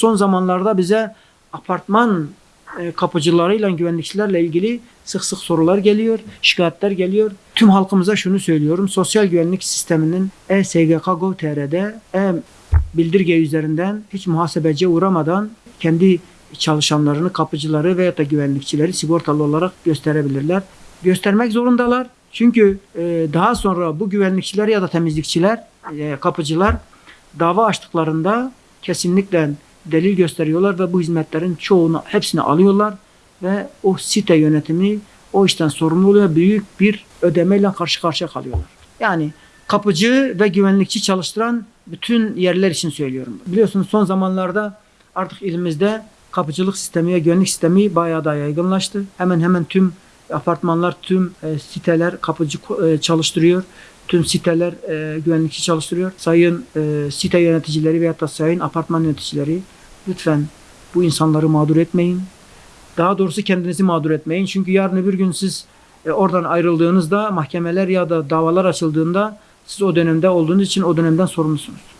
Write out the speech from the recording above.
Son zamanlarda bize apartman e, kapıcılarıyla güvenlikçilerle ilgili sık sık sorular geliyor, şikayetler geliyor. Tüm halkımıza şunu söylüyorum. Sosyal güvenlik sisteminin e-SGK Gov.tr'de e-bildirge üzerinden hiç muhasebeciye uğramadan kendi çalışanlarını, kapıcıları veya da güvenlikçileri sigortalı olarak gösterebilirler. Göstermek zorundalar. Çünkü e, daha sonra bu güvenlikçiler ya da temizlikçiler, e, kapıcılar dava açtıklarında kesinlikle delil gösteriyorlar ve bu hizmetlerin çoğunu hepsini alıyorlar ve o site yönetimi o işten sorumlu oluyor. Büyük bir ödemeyle karşı karşıya kalıyorlar. Yani kapıcı ve güvenlikçi çalıştıran bütün yerler için söylüyorum. Biliyorsunuz son zamanlarda artık ilimizde kapıcılık sistemi ve güvenlik sistemi bayağı da yaygınlaştı. Hemen hemen tüm apartmanlar, tüm e, siteler kapıcı e, çalıştırıyor. Tüm siteler e, güvenlikçi çalıştırıyor. Sayın e, site yöneticileri veya da sayın apartman yöneticileri lütfen bu insanları mağdur etmeyin. Daha doğrusu kendinizi mağdur etmeyin. Çünkü yarın öbür gün siz e, oradan ayrıldığınızda mahkemeler ya da davalar açıldığında siz o dönemde olduğunuz için o dönemden sorumlusunuz.